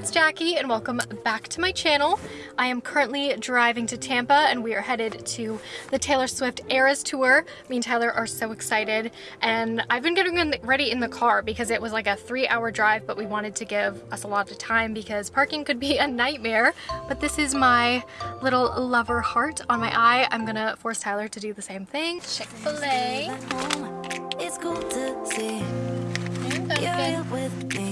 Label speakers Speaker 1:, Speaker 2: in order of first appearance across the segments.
Speaker 1: it's Jackie and welcome back to my channel. I am currently driving to Tampa and we are headed to the Taylor Swift Eras Tour. Me and Tyler are so excited and I've been getting ready in the car because it was like a three hour drive but we wanted to give us a lot of time because parking could be a nightmare. But this is my little lover heart on my eye. I'm gonna force Tyler to do the same thing. Chick-fil-A.
Speaker 2: It's cool to see you're with me.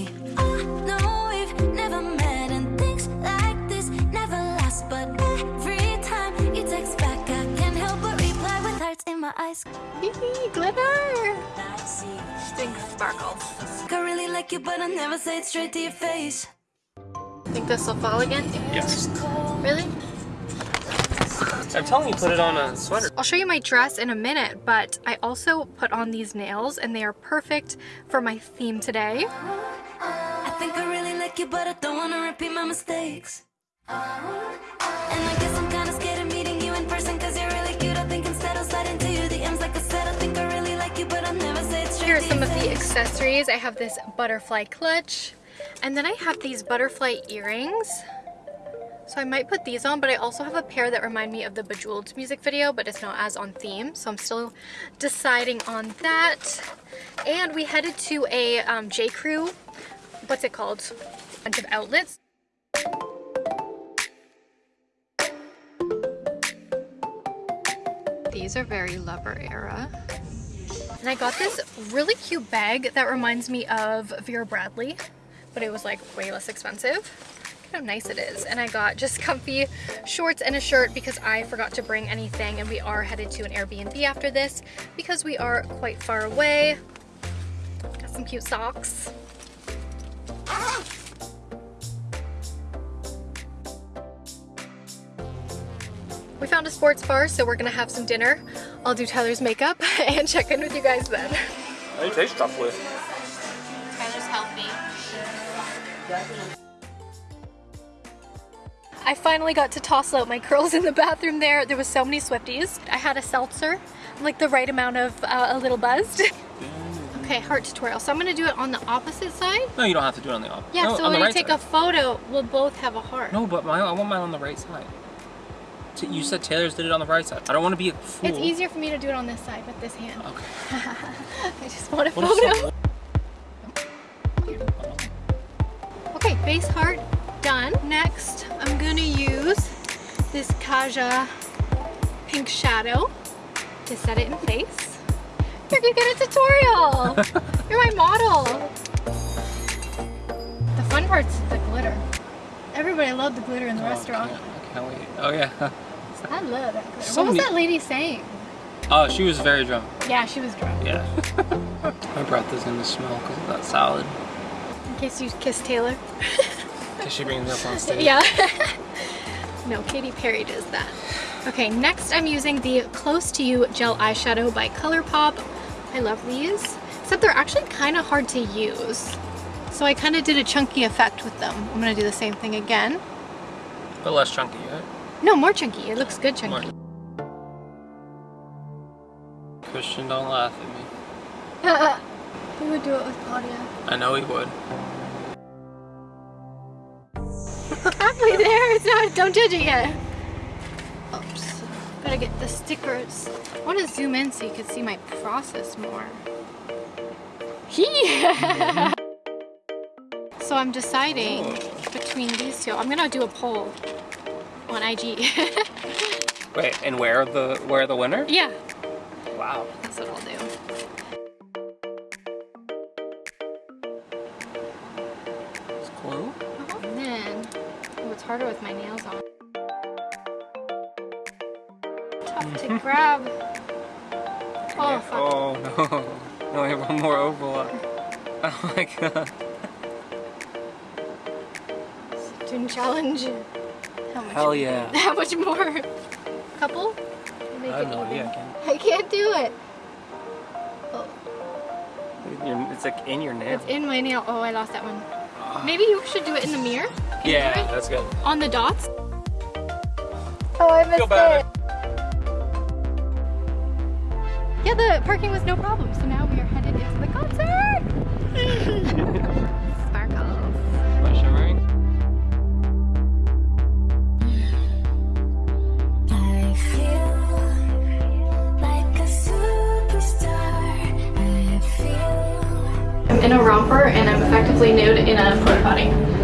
Speaker 2: My eyes.
Speaker 1: Glitter. Think sparkles.
Speaker 2: I really like you, but I never say it straight to your face.
Speaker 1: Think this will fall again?
Speaker 3: Yes.
Speaker 1: Really?
Speaker 3: I'm telling you, put it on a sweater.
Speaker 1: I'll show you my dress in a minute, but I also put on these nails and they are perfect for my theme today.
Speaker 2: I think I really like you, but I don't wanna repeat my mistakes. And I guess I'm kinda scared of meeting
Speaker 1: are some of the accessories. I have this butterfly clutch and then I have these butterfly earrings. So I might put these on, but I also have a pair that remind me of the Bejeweled music video, but it's not as on theme. So I'm still deciding on that. And we headed to a um, J. Crew, what's it called? bunch of outlets. These are very lover era. And I got this really cute bag that reminds me of Vera Bradley, but it was like way less expensive. Look how nice it is. And I got just comfy shorts and a shirt because I forgot to bring anything and we are headed to an Airbnb after this because we are quite far away. Got some cute socks. We found a sports bar, so we're gonna have some dinner. I'll do Tyler's makeup and check in with you guys then.
Speaker 3: How do you taste truffle?
Speaker 1: Tyler's healthy. I finally got to toss out my curls in the bathroom there. There was so many Swifties. I had a seltzer, like the right amount of uh, a little buzzed. okay, heart tutorial. So I'm gonna do it on the opposite side.
Speaker 3: No, you don't have to do it on the opposite.
Speaker 1: Yeah,
Speaker 3: no,
Speaker 1: so
Speaker 3: on
Speaker 1: when
Speaker 3: the
Speaker 1: you
Speaker 3: right
Speaker 1: take
Speaker 3: side.
Speaker 1: a photo, we'll both have a heart.
Speaker 3: No, but my, I want mine on the right side. You said Taylor's did it on the right side. I don't want to be a fool.
Speaker 1: It's easier for me to do it on this side with this hand.
Speaker 3: Okay.
Speaker 1: I just want a
Speaker 3: What
Speaker 1: photo. Okay, base heart done. Next, I'm gonna use this Kaja pink shadow to set it in place. You're gonna get a tutorial. You're my model. The fun part's the glitter. Everybody loved the glitter in the
Speaker 3: Oh,
Speaker 1: restaurant.
Speaker 3: Can't, I can't wait. Oh yeah.
Speaker 1: I love that glitter.
Speaker 3: So
Speaker 1: what was that lady saying?
Speaker 3: Oh, she was very drunk.
Speaker 1: Yeah, she was drunk.
Speaker 3: Yeah. My breath is gonna smell because of that salad.
Speaker 1: In case you kissed Taylor.
Speaker 3: Cause she brings me up on stage.
Speaker 1: Yeah. no, Katy Perry does that. Okay, next I'm using the Close to You Gel Eyeshadow by ColourPop. I love these, except they're actually kind of hard to use. So I kind of did a chunky effect with them. I'm gonna do the same thing again.
Speaker 3: But less chunky, right?
Speaker 1: No, more chunky. It looks good chunky.
Speaker 3: More. Christian, don't laugh at me.
Speaker 1: we would do it with Claudia.
Speaker 3: I know he would.
Speaker 1: Halfway there, it's not, don't judge it yet. Oops, gotta get the stickers. I wanna zoom in so you can see my process more. Yeah. so I'm deciding between these two. I'm gonna do a poll on IG.
Speaker 3: Wait, and where the where the winner?
Speaker 1: yeah,
Speaker 3: Wow.
Speaker 1: that's what I'll do.
Speaker 3: It's glue. Uh-huh.
Speaker 1: And then, oh, it's harder with my nails on. Tough to grab. Oh, fuck.
Speaker 3: Oh no. No, I have one more oval. Oh my god.
Speaker 1: Student challenge. How much?
Speaker 3: Hell yeah.
Speaker 1: How much more? Couple? Make
Speaker 3: I have
Speaker 1: it
Speaker 3: no idea.
Speaker 1: even.
Speaker 3: I can't.
Speaker 1: I can't do it. Oh,
Speaker 3: It's like in your nail.
Speaker 1: it's in my nail. Oh, I lost that one. Ah. Maybe you should do it in the mirror. Can
Speaker 3: yeah, that's good.
Speaker 1: On the dots. Oh, I missed
Speaker 3: Feel bad.
Speaker 1: it. Yeah, the parking was no problem. So now we are headed into the concert.
Speaker 2: in a romper and I'm effectively nude in a porta potty.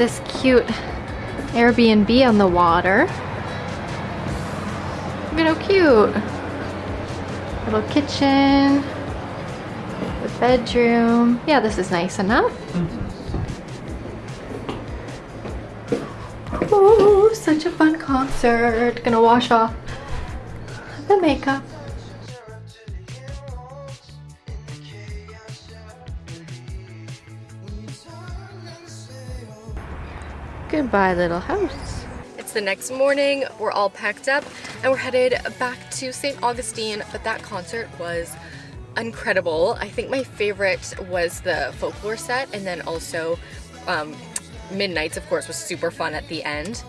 Speaker 2: This cute Airbnb on the water. Look at how cute. Little kitchen. The bedroom. Yeah, this is nice enough. Ooh, such a fun concert. Gonna wash off the makeup. Goodbye, little house. It's the next morning. We're all packed up and we're headed back to St. Augustine, but that concert was incredible. I think my favorite was the folklore set and then also um, Midnights, of course, was super fun at the end.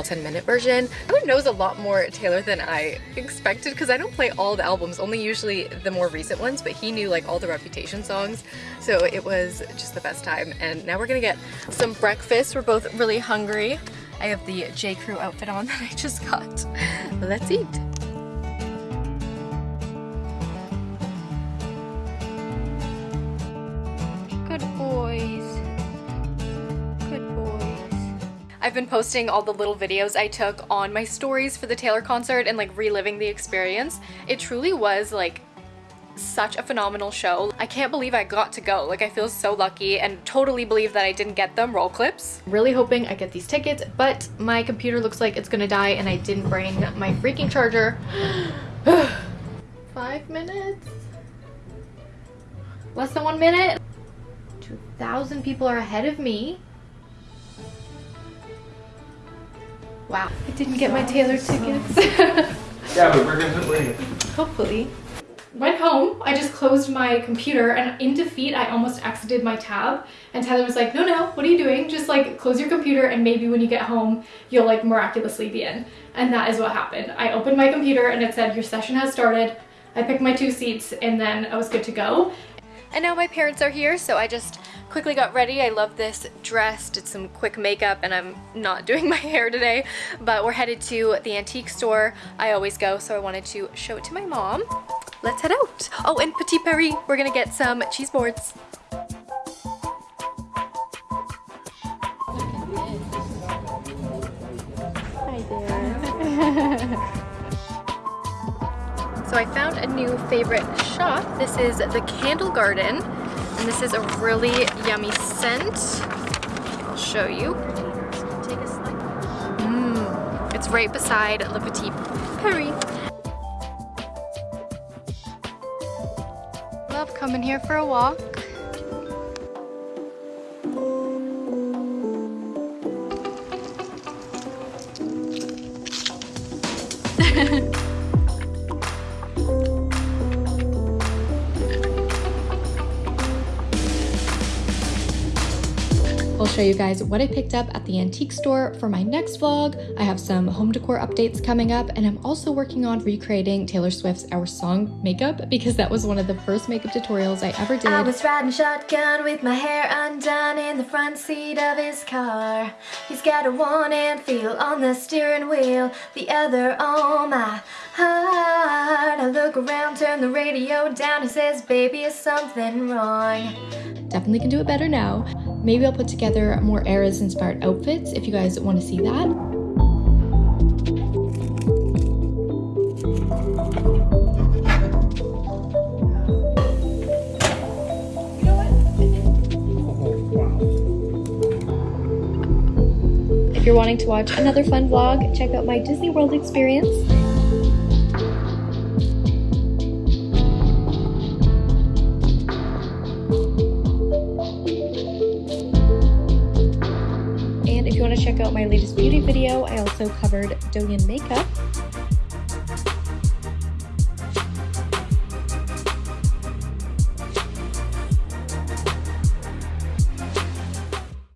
Speaker 4: To
Speaker 1: All 10 Minute version. Tyler knows a lot more Taylor than I expected because I don't play all the albums, only usually the more recent ones, but he knew like all the Reputation songs. So it was just the best time. And now we're gonna get some breakfast. We're both really hungry. I have the J. Crew outfit on that I just got. Let's eat. Been posting all the little videos I took on my stories for the Taylor concert and like reliving the experience. It truly was like such a phenomenal show. I can't believe I got to go. Like I feel so lucky and totally believe that I didn't get them roll clips. Really hoping I get these tickets, but my computer looks like it's gonna die and I didn't bring my freaking charger. Five minutes? Less than one minute? 2,000 people are ahead of me. Wow. I didn't get my Taylor tickets.
Speaker 3: Yeah, but we're gonna wait.
Speaker 1: Hopefully. Went home, I just closed my computer and in defeat I almost exited my tab and Tyler was like, no, no, what are you doing? Just like close your computer and maybe when you get home you'll like miraculously be in. And that is what happened. I opened my computer and it said your session has started. I picked my two seats and then I was good to go. And now my parents are here so I just quickly got ready. I love this dress, did some quick makeup, and I'm not doing my hair today, but we're headed to the antique store. I always go, so I wanted to show it to my mom. Let's head out. Oh, and Petit Paris, we're gonna get some cheese boards. Hi there. So I found a new favorite shop. This is the Candle Garden, and this is a really yummy scent. I'll show you. Take a slice. Mmm, it's right beside Le Petit Paris. Love coming here for a walk. I'll show you guys what I picked up at the antique store for my next vlog. I have some home decor updates coming up and I'm also working on recreating Taylor Swift's Our Song makeup because that was one of the first makeup tutorials I ever did.
Speaker 2: I was riding shotgun with my hair undone in the front seat of his car. He's got a one and feel on the steering wheel, the other on my heart. I look around, turn the radio down, he says, baby, is something wrong?
Speaker 1: Definitely can do it better now. Maybe I'll put together more Eras inspired outfits if you guys want to see that. If you're wanting to watch another fun vlog, check out my Disney World experience. Check out my latest beauty video, I also covered Doyen makeup.